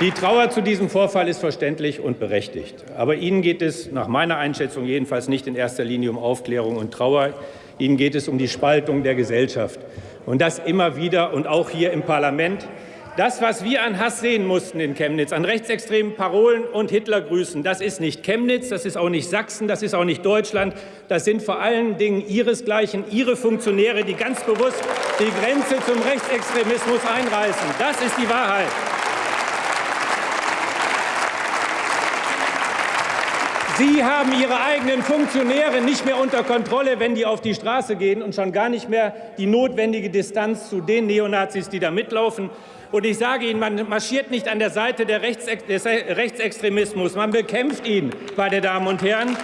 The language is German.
Die Trauer zu diesem Vorfall ist verständlich und berechtigt. Aber Ihnen geht es nach meiner Einschätzung jedenfalls nicht in erster Linie um Aufklärung und Trauer. Ihnen geht es um die Spaltung der Gesellschaft. Und das immer wieder und auch hier im Parlament. Das, was wir an Hass sehen mussten in Chemnitz, an rechtsextremen Parolen und Hitlergrüßen, das ist nicht Chemnitz, das ist auch nicht Sachsen, das ist auch nicht Deutschland. Das sind vor allen Dingen Ihresgleichen, Ihre Funktionäre, die ganz bewusst die Grenze zum Rechtsextremismus einreißen. Das ist die Wahrheit. Sie haben Ihre eigenen Funktionäre nicht mehr unter Kontrolle, wenn die auf die Straße gehen und schon gar nicht mehr die notwendige Distanz zu den Neonazis, die da mitlaufen. Und ich sage Ihnen, man marschiert nicht an der Seite des Rechtsextremismus, man bekämpft ihn, meine Damen und Herren.